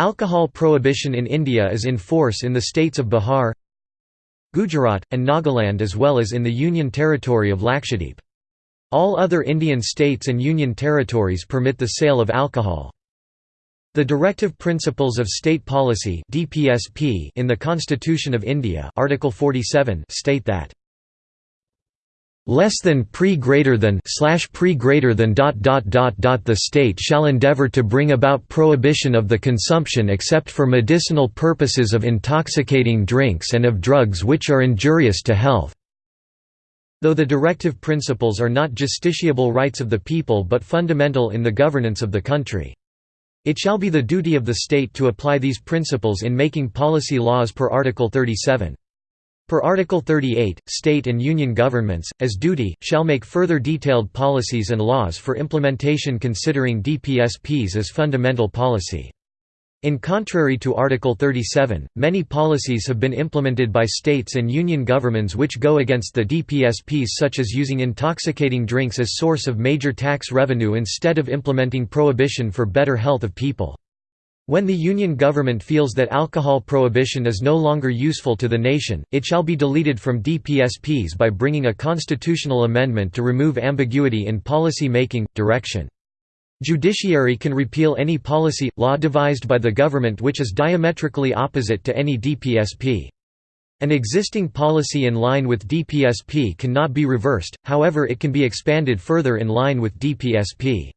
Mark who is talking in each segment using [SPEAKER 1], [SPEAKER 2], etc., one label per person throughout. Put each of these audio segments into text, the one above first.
[SPEAKER 1] Alcohol prohibition in India is in force in the states of Bihar, Gujarat, and Nagaland as well as in the Union Territory of Lakshadweep. All other Indian states and union territories permit the sale of alcohol. The Directive Principles of State Policy in the Constitution of India Article 47 state that less than pre greater than slash pre greater than dot dot dot dot the state shall endeavor to bring about prohibition of the consumption except for medicinal purposes of intoxicating drinks and of drugs which are injurious to health though the directive principles are not justiciable rights of the people but fundamental in the governance of the country it shall be the duty of the state to apply these principles in making policy laws per Article 37. Per Article 38, state and union governments, as duty, shall make further detailed policies and laws for implementation considering DPSPs as fundamental policy. In contrary to Article 37, many policies have been implemented by states and union governments which go against the DPSPs such as using intoxicating drinks as source of major tax revenue instead of implementing prohibition for better health of people. When the Union government feels that alcohol prohibition is no longer useful to the nation, it shall be deleted from DPSPs by bringing a constitutional amendment to remove ambiguity in policy making, direction. Judiciary can repeal any policy, law devised by the government which is diametrically opposite to any DPSP. An existing policy in line with DPSP cannot be reversed, however it can be expanded further in line with DPSP.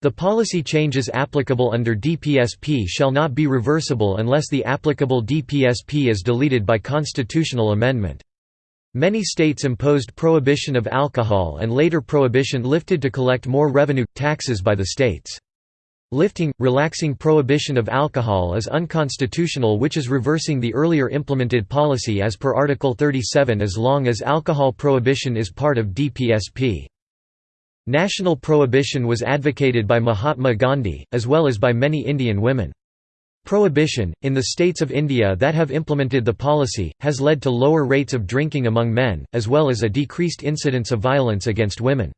[SPEAKER 1] The policy changes applicable under DPSP shall not be reversible unless the applicable DPSP is deleted by constitutional amendment. Many states imposed prohibition of alcohol and later prohibition lifted to collect more revenue, taxes by the states. Lifting, relaxing prohibition of alcohol is unconstitutional which is reversing the earlier implemented policy as per Article 37 as long as alcohol prohibition is part of DPSP. National prohibition was advocated by Mahatma Gandhi, as well as by many Indian women. Prohibition, in the states of India that have implemented the policy, has led to lower rates of drinking among men, as well as a decreased incidence of violence against women.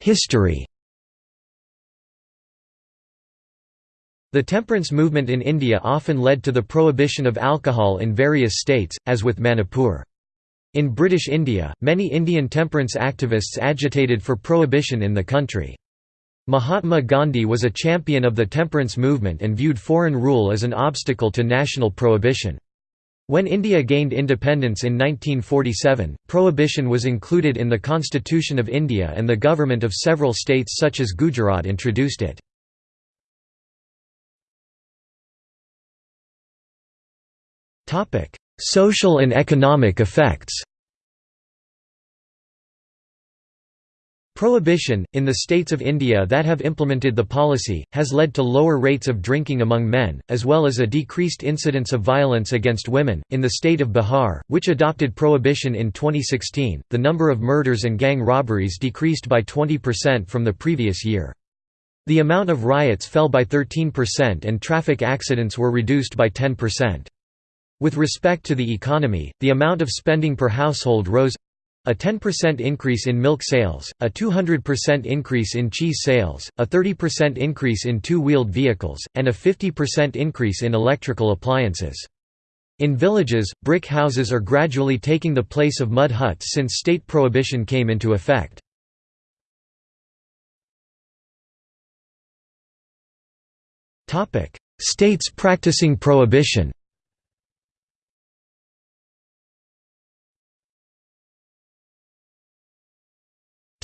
[SPEAKER 1] History The temperance movement in India often led to the prohibition of alcohol in various states, as with Manipur. In British India, many Indian temperance activists agitated for prohibition in the country. Mahatma Gandhi was a champion of the temperance movement and viewed foreign rule as an obstacle to national prohibition. When India gained independence in 1947, prohibition was included in the Constitution of India and the government of several states such as Gujarat introduced it. Social and economic effects Prohibition, in the states of India that have implemented the policy, has led to lower rates of drinking among men, as well as a decreased incidence of violence against women. In the state of Bihar, which adopted prohibition in 2016, the number of murders and gang robberies decreased by 20% from the previous year. The amount of riots fell by 13% and traffic accidents were reduced by 10%. With respect to the economy, the amount of spending per household rose a 10% increase in milk sales, a 200% increase in cheese sales, a 30% increase in two-wheeled vehicles, and a 50% increase in electrical appliances. In villages, brick houses are gradually taking the place of mud huts since state prohibition came into effect. States practicing prohibition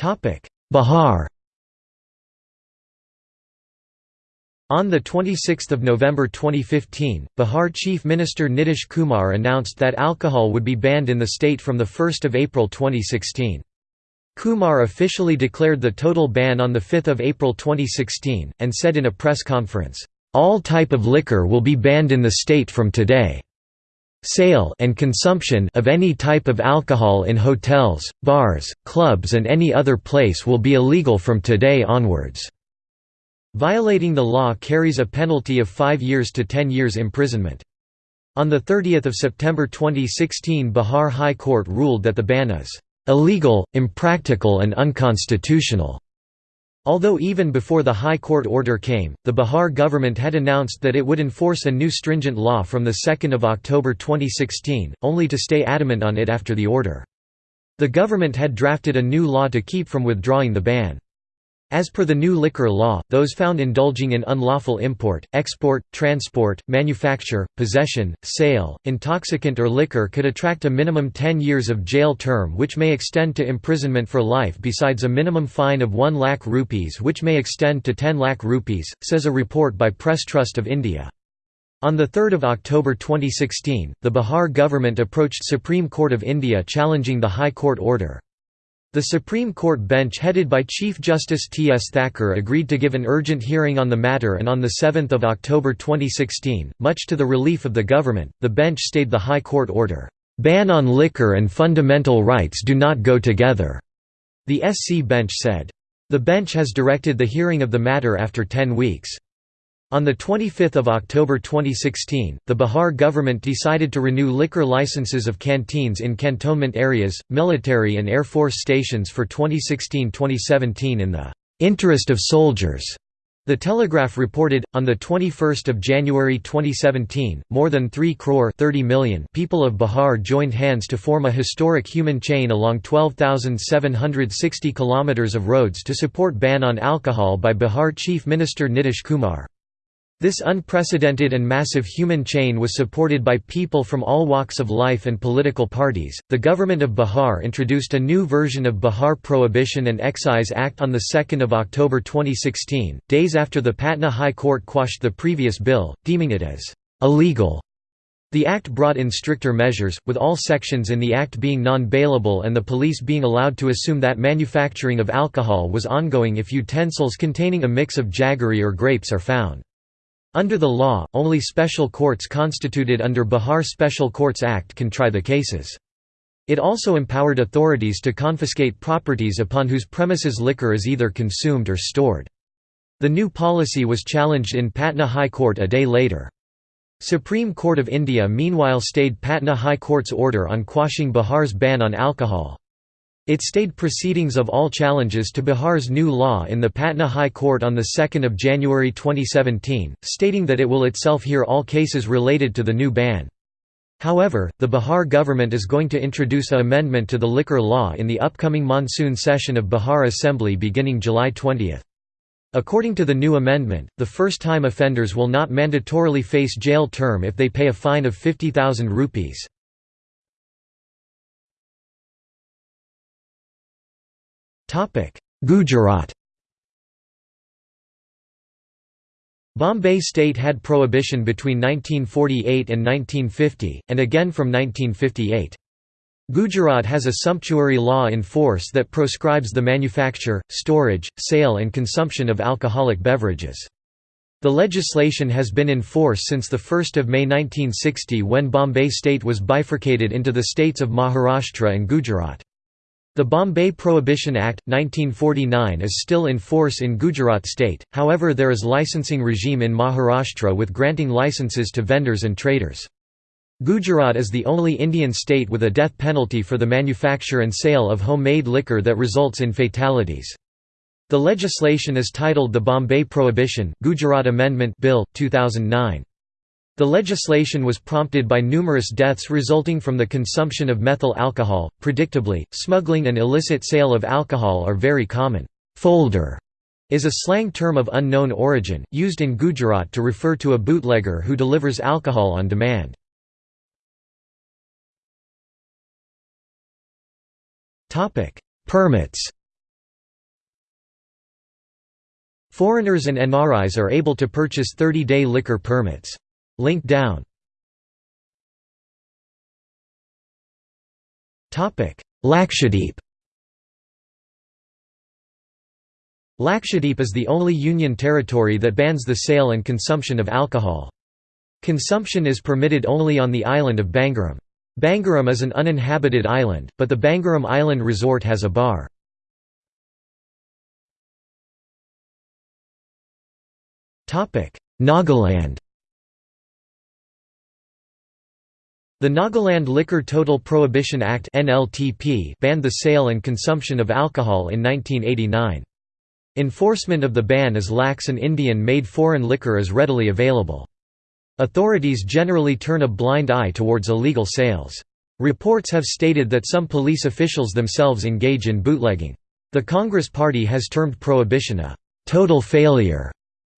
[SPEAKER 1] Bihar On 26 November 2015, Bihar Chief Minister Nitish Kumar announced that alcohol would be banned in the state from 1 April 2016. Kumar officially declared the total ban on 5 April 2016, and said in a press conference, "...all type of liquor will be banned in the state from today." Sale and consumption of any type of alcohol in hotels, bars, clubs and any other place will be illegal from today onwards. Violating the law carries a penalty of 5 years to 10 years imprisonment. On 30 September 2016 Bihar High Court ruled that the ban is illegal, impractical and unconstitutional. Although even before the High Court order came, the Bihar government had announced that it would enforce a new stringent law from 2 October 2016, only to stay adamant on it after the order. The government had drafted a new law to keep from withdrawing the ban. As per the new liquor law, those found indulging in unlawful import, export, transport, manufacture, possession, sale, intoxicant or liquor could attract a minimum 10 years of jail term which may extend to imprisonment for life besides a minimum fine of 1 lakh rupees which may extend to 10 lakh rupees, says a report by Press Trust of India. On 3 October 2016, the Bihar government approached Supreme Court of India challenging the High Court order. The Supreme Court bench headed by Chief Justice T. S. Thakur agreed to give an urgent hearing on the matter and on 7 October 2016, much to the relief of the government, the bench stayed the High Court order, "...ban on liquor and fundamental rights do not go together," the SC bench said. The bench has directed the hearing of the matter after ten weeks. On 25 October 2016, the Bihar government decided to renew liquor licenses of canteens in cantonment areas, military and air force stations for 2016–2017 in the "...interest of soldiers." The Telegraph reported, on 21 January 2017, more than 3 crore 30 million people of Bihar joined hands to form a historic human chain along 12,760 kilometers of roads to support ban on alcohol by Bihar Chief Minister Nitish Kumar. This unprecedented and massive human chain was supported by people from all walks of life and political parties. The government of Bihar introduced a new version of Bihar Prohibition and Excise Act on 2 October 2016, days after the Patna High Court quashed the previous bill, deeming it as illegal. The act brought in stricter measures, with all sections in the act being non-bailable and the police being allowed to assume that manufacturing of alcohol was ongoing if utensils containing a mix of jaggery or grapes are found. Under the law, only special courts constituted under Bihar Special Courts Act can try the cases. It also empowered authorities to confiscate properties upon whose premises liquor is either consumed or stored. The new policy was challenged in Patna High Court a day later. Supreme Court of India meanwhile stayed Patna High Court's order on quashing Bihar's ban on alcohol. It stayed proceedings of all challenges to Bihar's new law in the Patna High Court on 2 January 2017, stating that it will itself hear all cases related to the new ban. However, the Bihar government is going to introduce an amendment to the liquor law in the upcoming monsoon session of Bihar Assembly beginning July 20. According to the new amendment, the first-time offenders will not mandatorily face jail term if they pay a fine of 50,000 rupees. Gujarat Bombay state had prohibition between 1948 and 1950, and again from 1958. Gujarat has a sumptuary law in force that proscribes the manufacture, storage, sale and consumption of alcoholic beverages. The legislation has been in force since 1 May 1960 when Bombay state was bifurcated into the states of Maharashtra and Gujarat. The Bombay Prohibition Act, 1949 is still in force in Gujarat state, however there is licensing regime in Maharashtra with granting licenses to vendors and traders. Gujarat is the only Indian state with a death penalty for the manufacture and sale of homemade liquor that results in fatalities. The legislation is titled the Bombay Prohibition Gujarat Amendment Bill, 2009. The legislation was prompted by numerous deaths resulting from the consumption of methyl alcohol. Predictably, smuggling and illicit sale of alcohol are very common. Folder is a slang term of unknown origin, used in Gujarat to refer to a bootlegger who delivers alcohol on demand. Permits Foreigners and NRIs are able to purchase 30-day liquor permits. Link down Lakshadweep Lakshadweep is the only union territory that bans the sale and consumption of alcohol. Consumption is permitted only on the island of Bangaram. Bangaram is an uninhabited island, but the Bangaram Island Resort has a bar. Nagaland The Nagaland Liquor Total Prohibition Act banned the sale and consumption of alcohol in 1989. Enforcement of the ban is lax and Indian-made foreign liquor is readily available. Authorities generally turn a blind eye towards illegal sales. Reports have stated that some police officials themselves engage in bootlegging. The Congress Party has termed prohibition a total failure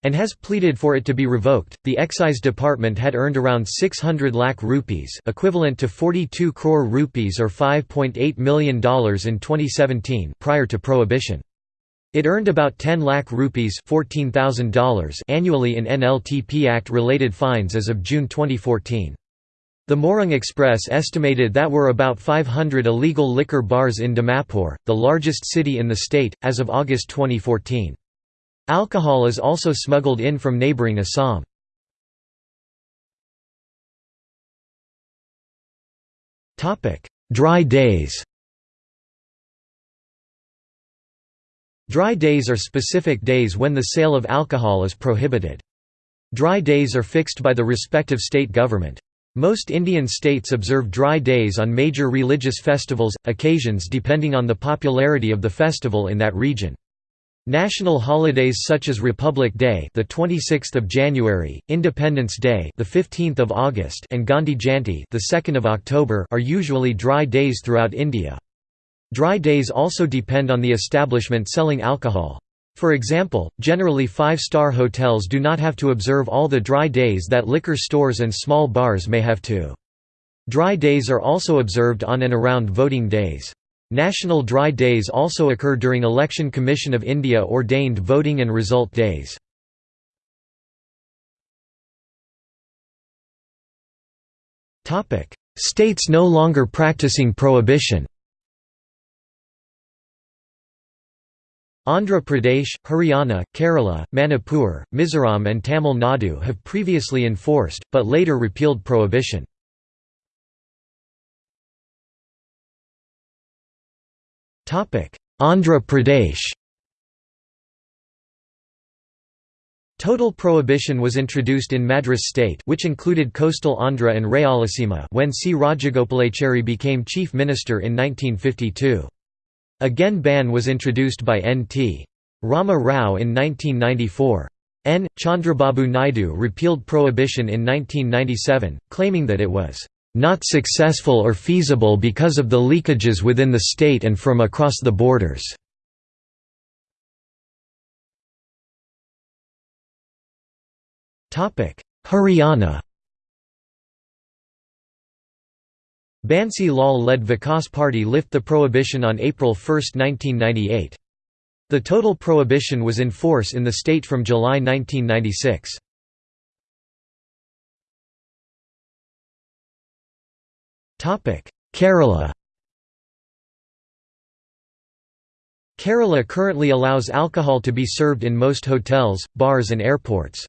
[SPEAKER 1] and has pleaded for it to be revoked. The Excise Department had earned around 600 lakh rupees, equivalent to 42 crore rupees or $5.8 million in 2017 prior to prohibition. It earned about 10 lakh rupees $14,000 annually in NLTP Act related fines as of June 2014. The Morung Express estimated that were about 500 illegal liquor bars in Dimapur, the largest city in the state, as of August 2014. Alcohol is also smuggled in from neighbouring Assam. Dry days Dry days are specific days when the sale of alcohol is prohibited. Dry days are fixed by the respective state government. Most Indian states observe dry days on major religious festivals, occasions depending on the popularity of the festival in that region. National holidays such as Republic Day, the 26th of January, Independence Day, the 15th of August, and Gandhi Jayanti, the 2nd of October, are usually dry days throughout India. Dry days also depend on the establishment selling alcohol. For example, generally five-star hotels do not have to observe all the dry days that liquor stores and small bars may have to. Dry days are also observed on and around voting days. National Dry Days also occur during Election Commission of India ordained voting and result days. States no longer practicing prohibition Andhra Pradesh, Haryana, Kerala, Manipur, Mizoram and Tamil Nadu have previously enforced, but later repealed prohibition. Andhra Pradesh Total prohibition was introduced in Madras state which included coastal Andhra and Rayalaseema when C. Rajagopalachari became chief minister in 1952. Again ban was introduced by N.T. Rama Rao in 1994. N. Chandrababu Naidu repealed prohibition in 1997, claiming that it was not successful or feasible because of the leakages within the state and from across the borders. Haryana Bansi Lal-led Vikas Party lift the prohibition on April 1, 1998. The total prohibition was in force in the state from July 1996. Kerala Kerala currently allows alcohol to be served in most hotels, bars and airports.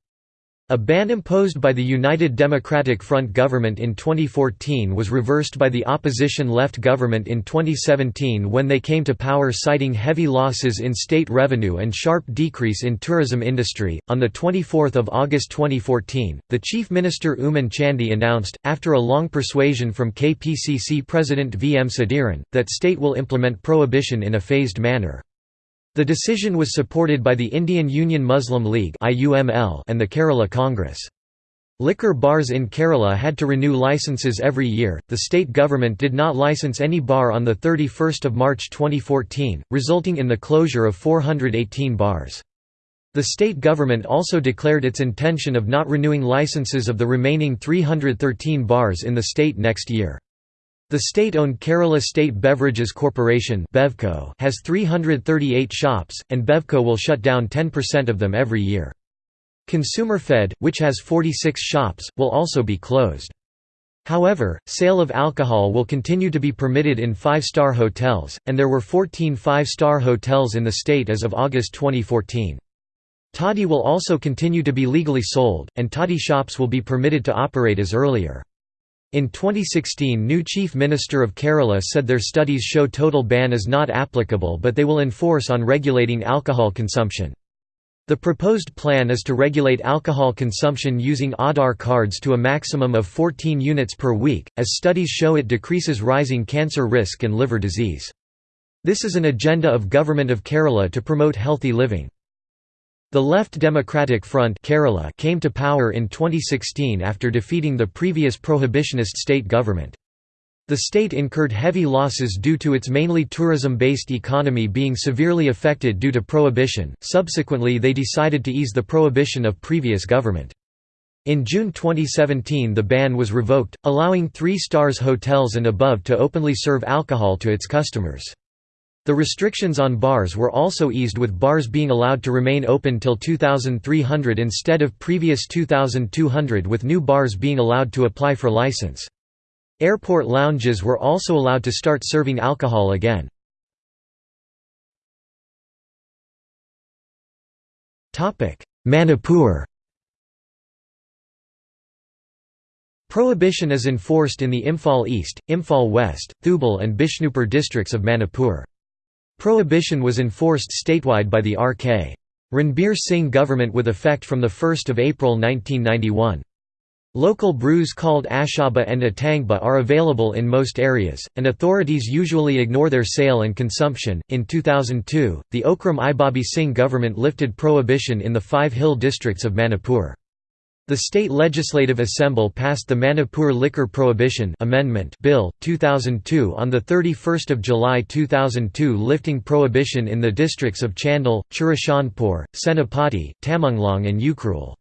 [SPEAKER 1] A ban imposed by the United Democratic Front government in 2014 was reversed by the opposition left government in 2017 when they came to power citing heavy losses in state revenue and sharp decrease in tourism industry. On the 24th of August 2014, the Chief Minister Oommen Chandy announced after a long persuasion from KPCC President V M Sudheeran that state will implement prohibition in a phased manner. The decision was supported by the Indian Union Muslim League and the Kerala Congress. Liquor bars in Kerala had to renew licenses every year. The state government did not license any bar on the 31st of March 2014, resulting in the closure of 418 bars. The state government also declared its intention of not renewing licenses of the remaining 313 bars in the state next year. The state-owned Kerala State Beverages Corporation has 338 shops, and Bevco will shut down 10% of them every year. Consumer Fed, which has 46 shops, will also be closed. However, sale of alcohol will continue to be permitted in five-star hotels, and there were 14 five-star hotels in the state as of August 2014. Toddy will also continue to be legally sold, and toddy shops will be permitted to operate as earlier. In 2016 new Chief Minister of Kerala said their studies show total ban is not applicable but they will enforce on regulating alcohol consumption. The proposed plan is to regulate alcohol consumption using Aadhaar cards to a maximum of 14 units per week, as studies show it decreases rising cancer risk and liver disease. This is an agenda of Government of Kerala to promote healthy living. The Left Democratic Front Kerala came to power in 2016 after defeating the previous prohibitionist state government. The state incurred heavy losses due to its mainly tourism-based economy being severely affected due to prohibition, subsequently they decided to ease the prohibition of previous government. In June 2017 the ban was revoked, allowing three stars hotels and above to openly serve alcohol to its customers. The restrictions on bars were also eased with bars being allowed to remain open till 2300 instead of previous 2200 with new bars being allowed to apply for license. Airport lounges were also allowed to start serving alcohol again. Manipur Prohibition is enforced in the Imphal East, Imphal West, Thoubal and Bishnupur districts of Manipur. Prohibition was enforced statewide by the R.K. Ranbir Singh government with effect from 1 April 1991. Local brews called Ashaba and Atangba are available in most areas, and authorities usually ignore their sale and consumption. In 2002, the Okram Ibobi Singh government lifted prohibition in the five hill districts of Manipur. The State Legislative Assembly passed the Manipur Liquor Prohibition Amendment Bill 2002 on the 31st of July 2002 lifting prohibition in the districts of Chandel, Churachandpur, Senapati, Tamenglong and Ukhrul.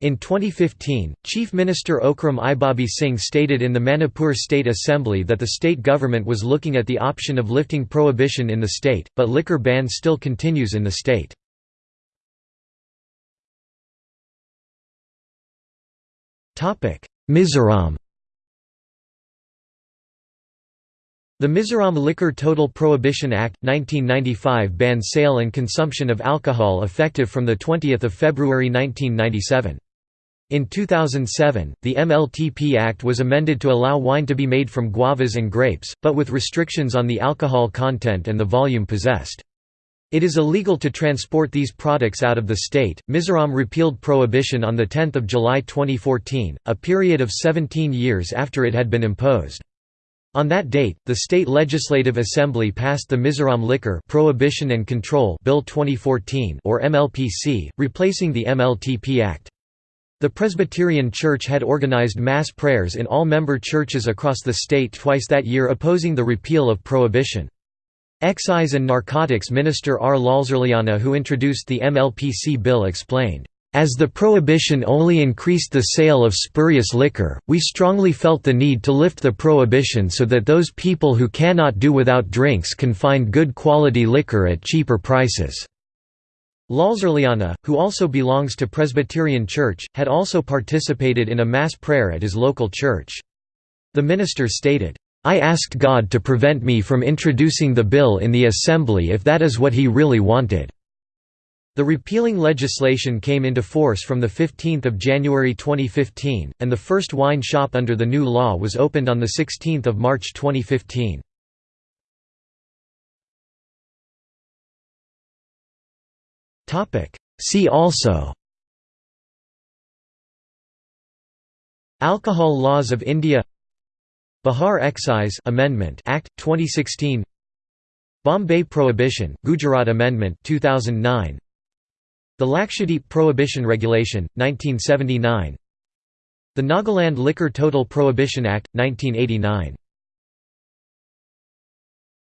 [SPEAKER 1] In 2015, Chief Minister Okram Ibobi Singh stated in the Manipur State Assembly that the state government was looking at the option of lifting prohibition in the state, but liquor ban still continues in the state. Mizoram The Mizoram Liquor Total Prohibition Act, 1995 bans sale and consumption of alcohol effective from 20 February 1997. In 2007, the MLTP Act was amended to allow wine to be made from guavas and grapes, but with restrictions on the alcohol content and the volume possessed. It is illegal to transport these products out of the state. Mizoram repealed prohibition on 10 July 2014, a period of 17 years after it had been imposed. On that date, the State Legislative Assembly passed the Mizoram Liquor Prohibition and Control Bill 2014 or MLPC, replacing the MLTP Act. The Presbyterian Church had organized mass prayers in all member churches across the state twice that year opposing the repeal of prohibition. Excise and Narcotics Minister R. Lalzarliana who introduced the MLPC bill explained, "...as the prohibition only increased the sale of spurious liquor, we strongly felt the need to lift the prohibition so that those people who cannot do without drinks can find good quality liquor at cheaper prices." Lalzarliana, who also belongs to Presbyterian Church, had also participated in a mass prayer at his local church. The minister stated, I asked God to prevent me from introducing the bill in the assembly if that is what he really wanted." The repealing legislation came into force from 15 January 2015, and the first wine shop under the new law was opened on 16 March 2015. See also Alcohol laws of India Bihar Excise Amendment Act 2016 Bombay Prohibition Gujarat Amendment 2009 The Lakshadweep Prohibition Regulation 1979 The Nagaland Liquor Total Prohibition Act 1989